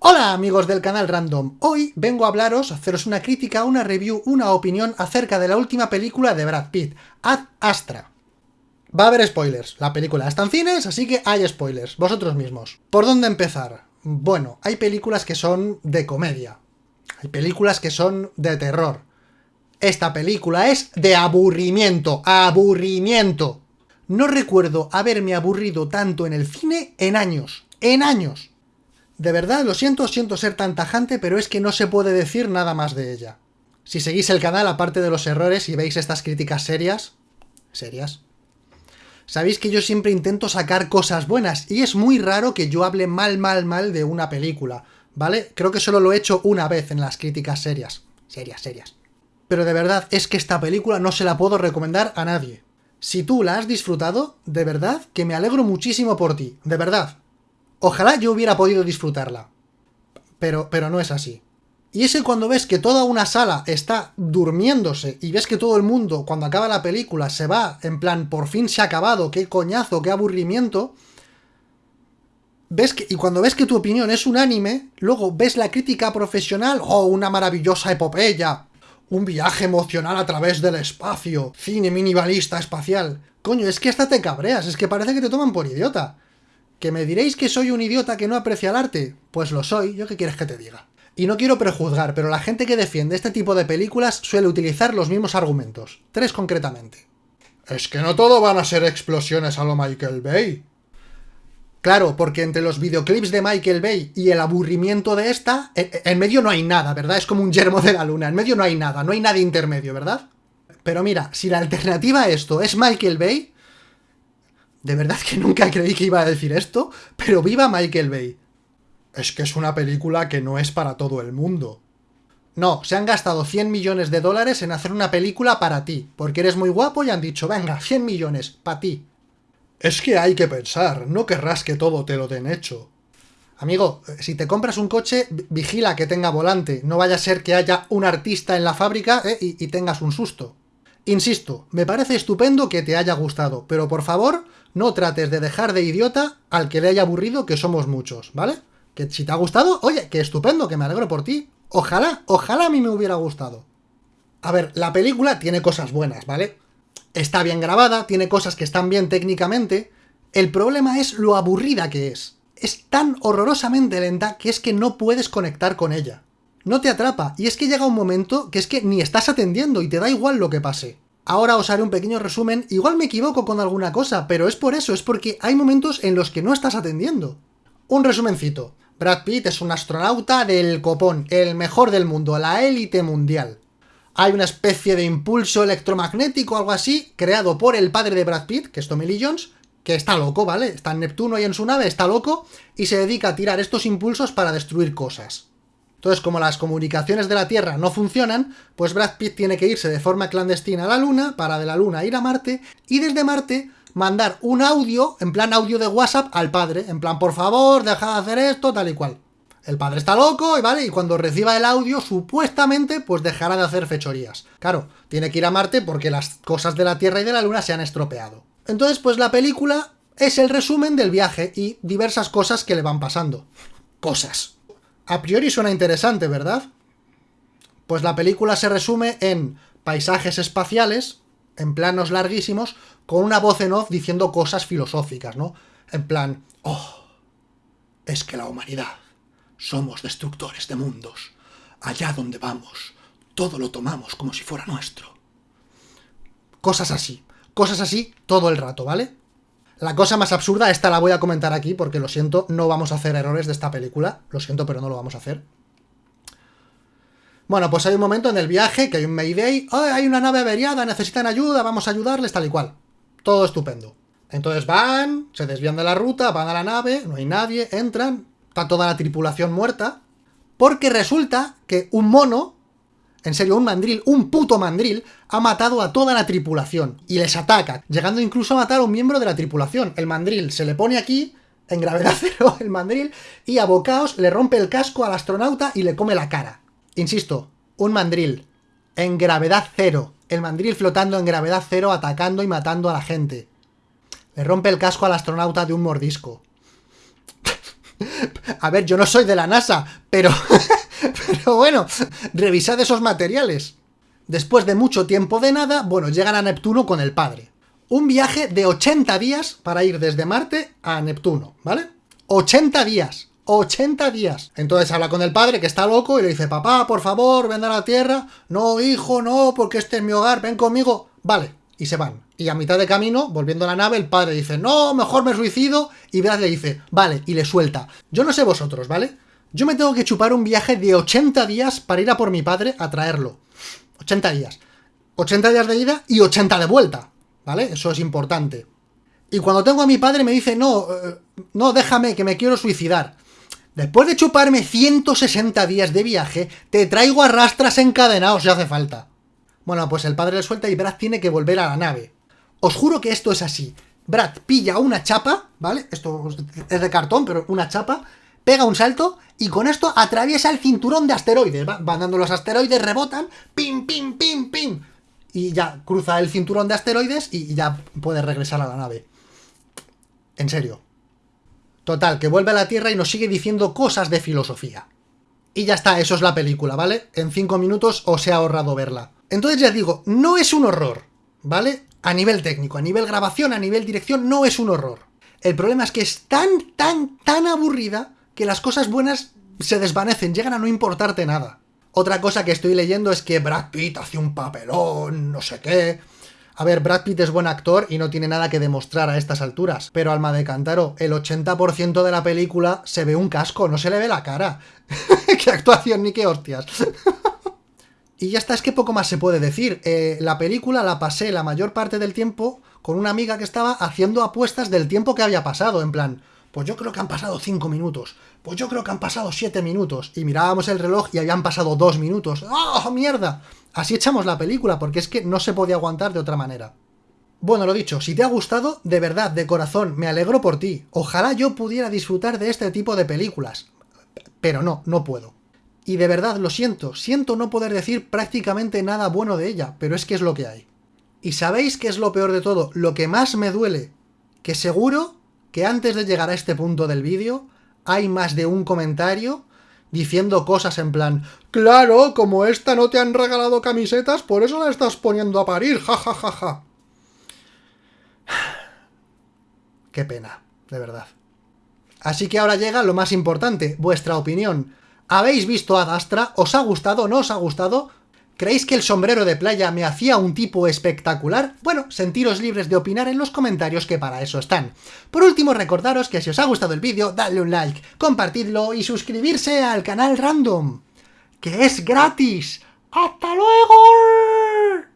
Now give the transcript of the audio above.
Hola amigos del canal Random, hoy vengo a hablaros, haceros una crítica, una review, una opinión acerca de la última película de Brad Pitt, Ad Astra. Va a haber spoilers, la película está en cines, así que hay spoilers, vosotros mismos. ¿Por dónde empezar? Bueno, hay películas que son de comedia, hay películas que son de terror. Esta película es de aburrimiento, aburrimiento. No recuerdo haberme aburrido tanto en el cine en años, en años. De verdad, lo siento, siento ser tan tajante, pero es que no se puede decir nada más de ella. Si seguís el canal, aparte de los errores, y veis estas críticas serias... Serias. Sabéis que yo siempre intento sacar cosas buenas, y es muy raro que yo hable mal, mal, mal de una película, ¿vale? Creo que solo lo he hecho una vez en las críticas serias. Serias, serias. Pero de verdad, es que esta película no se la puedo recomendar a nadie. Si tú la has disfrutado, de verdad que me alegro muchísimo por ti, de verdad. Ojalá yo hubiera podido disfrutarla. Pero, pero no es así. Y es que cuando ves que toda una sala está durmiéndose y ves que todo el mundo, cuando acaba la película, se va en plan, por fin se ha acabado, qué coñazo, qué aburrimiento, ves que, y cuando ves que tu opinión es unánime, luego ves la crítica profesional, oh, una maravillosa epopeya, un viaje emocional a través del espacio, cine minimalista espacial. Coño, es que hasta te cabreas, es que parece que te toman por idiota. ¿Que me diréis que soy un idiota que no aprecia el arte? Pues lo soy, ¿yo qué quieres que te diga? Y no quiero prejuzgar, pero la gente que defiende este tipo de películas suele utilizar los mismos argumentos. Tres concretamente. Es que no todo van a ser explosiones a lo Michael Bay. Claro, porque entre los videoclips de Michael Bay y el aburrimiento de esta, en medio no hay nada, ¿verdad? Es como un yermo de la luna, en medio no hay nada, no hay nada intermedio, ¿verdad? Pero mira, si la alternativa a esto es Michael Bay, de verdad que nunca creí que iba a decir esto, pero viva Michael Bay. Es que es una película que no es para todo el mundo. No, se han gastado 100 millones de dólares en hacer una película para ti, porque eres muy guapo y han dicho, venga, 100 millones, para ti. Es que hay que pensar, no querrás que todo te lo den hecho. Amigo, si te compras un coche, vigila que tenga volante, no vaya a ser que haya un artista en la fábrica eh, y, y tengas un susto. Insisto, me parece estupendo que te haya gustado, pero por favor, no trates de dejar de idiota al que le haya aburrido, que somos muchos, ¿vale? Que si te ha gustado, oye, que estupendo, que me alegro por ti. Ojalá, ojalá a mí me hubiera gustado. A ver, la película tiene cosas buenas, ¿vale? Está bien grabada, tiene cosas que están bien técnicamente. El problema es lo aburrida que es. Es tan horrorosamente lenta que es que no puedes conectar con ella no te atrapa, y es que llega un momento que es que ni estás atendiendo y te da igual lo que pase. Ahora os haré un pequeño resumen, igual me equivoco con alguna cosa, pero es por eso, es porque hay momentos en los que no estás atendiendo. Un resumencito. Brad Pitt es un astronauta del copón, el mejor del mundo, la élite mundial. Hay una especie de impulso electromagnético algo así, creado por el padre de Brad Pitt, que es Tommy Lee que está loco, ¿vale? Está en Neptuno y en su nave, está loco, y se dedica a tirar estos impulsos para destruir cosas. Entonces, como las comunicaciones de la Tierra no funcionan, pues Brad Pitt tiene que irse de forma clandestina a la Luna, para de la Luna ir a Marte, y desde Marte mandar un audio, en plan audio de WhatsApp, al padre, en plan, por favor, deja de hacer esto, tal y cual. El padre está loco, y ¿vale? Y cuando reciba el audio, supuestamente, pues dejará de hacer fechorías. Claro, tiene que ir a Marte porque las cosas de la Tierra y de la Luna se han estropeado. Entonces, pues la película es el resumen del viaje y diversas cosas que le van pasando. Cosas. A priori suena interesante, ¿verdad? Pues la película se resume en paisajes espaciales, en planos larguísimos, con una voz en off diciendo cosas filosóficas, ¿no? En plan, oh, es que la humanidad, somos destructores de mundos. Allá donde vamos, todo lo tomamos como si fuera nuestro. Cosas así, cosas así todo el rato, ¿vale? La cosa más absurda, esta la voy a comentar aquí, porque lo siento, no vamos a hacer errores de esta película. Lo siento, pero no lo vamos a hacer. Bueno, pues hay un momento en el viaje que hay un Mayday. Oh, hay una nave averiada, necesitan ayuda, vamos a ayudarles, tal y cual. Todo estupendo. Entonces van, se desvían de la ruta, van a la nave, no hay nadie, entran, está toda la tripulación muerta. Porque resulta que un mono en serio, un mandril, un puto mandril, ha matado a toda la tripulación y les ataca, llegando incluso a matar a un miembro de la tripulación. El mandril se le pone aquí, en gravedad cero, el mandril, y a bocaos le rompe el casco al astronauta y le come la cara. Insisto, un mandril, en gravedad cero. El mandril flotando en gravedad cero, atacando y matando a la gente. Le rompe el casco al astronauta de un mordisco. A ver, yo no soy de la NASA, pero... pero bueno, revisad esos materiales. Después de mucho tiempo de nada, bueno, llegan a Neptuno con el padre. Un viaje de 80 días para ir desde Marte a Neptuno, ¿vale? 80 días. 80 días. Entonces habla con el padre, que está loco, y le dice, papá, por favor, ven a la Tierra. No, hijo, no, porque este es mi hogar, ven conmigo. Vale, y se van. Y a mitad de camino, volviendo a la nave, el padre dice, no, mejor me suicido, y Brad le dice, vale, y le suelta. Yo no sé vosotros, ¿vale? Yo me tengo que chupar un viaje de 80 días para ir a por mi padre a traerlo. 80 días. 80 días de ida y 80 de vuelta, ¿vale? Eso es importante. Y cuando tengo a mi padre me dice, no, eh, no, déjame, que me quiero suicidar. Después de chuparme 160 días de viaje, te traigo a rastras encadenados si hace falta. Bueno, pues el padre le suelta y Brad tiene que volver a la nave. Os juro que esto es así. Brad pilla una chapa, ¿vale? Esto es de cartón, pero una chapa, pega un salto y con esto atraviesa el cinturón de asteroides. Van dando los asteroides, rebotan, pim, pim, pim, pim. Y ya cruza el cinturón de asteroides y ya puede regresar a la nave. En serio. Total, que vuelve a la Tierra y nos sigue diciendo cosas de filosofía. Y ya está, eso es la película, ¿vale? En cinco minutos os he ahorrado verla. Entonces ya digo, no es un horror, ¿vale? A nivel técnico, a nivel grabación, a nivel dirección, no es un horror. El problema es que es tan, tan, tan aburrida que las cosas buenas se desvanecen, llegan a no importarte nada. Otra cosa que estoy leyendo es que Brad Pitt hace un papelón, no sé qué... A ver, Brad Pitt es buen actor y no tiene nada que demostrar a estas alturas, pero Alma de Cántaro, el 80% de la película se ve un casco, no se le ve la cara. ¡Qué actuación ni qué hostias! y ya está, es que poco más se puede decir. Eh, la película la pasé la mayor parte del tiempo con una amiga que estaba haciendo apuestas del tiempo que había pasado, en plan, pues yo creo que han pasado 5 minutos, pues yo creo que han pasado 7 minutos, y mirábamos el reloj y habían pasado 2 minutos. ¡Oh, mierda! Así echamos la película, porque es que no se podía aguantar de otra manera. Bueno, lo dicho, si te ha gustado, de verdad, de corazón, me alegro por ti. Ojalá yo pudiera disfrutar de este tipo de películas. Pero no, no puedo. Y de verdad, lo siento, siento no poder decir prácticamente nada bueno de ella, pero es que es lo que hay. ¿Y sabéis qué es lo peor de todo? Lo que más me duele, que seguro que antes de llegar a este punto del vídeo, hay más de un comentario diciendo cosas en plan Claro, como esta no te han regalado camisetas, por eso la estás poniendo a parir, ja ja ja ja. Qué pena, de verdad. Así que ahora llega lo más importante, vuestra opinión. ¿Habéis visto a Astra? ¿Os ha gustado? ¿No os ha gustado? ¿Creéis que el sombrero de playa me hacía un tipo espectacular? Bueno, sentiros libres de opinar en los comentarios que para eso están. Por último, recordaros que si os ha gustado el vídeo, dadle un like, compartidlo y suscribirse al canal Random, que es gratis. ¡Hasta luego!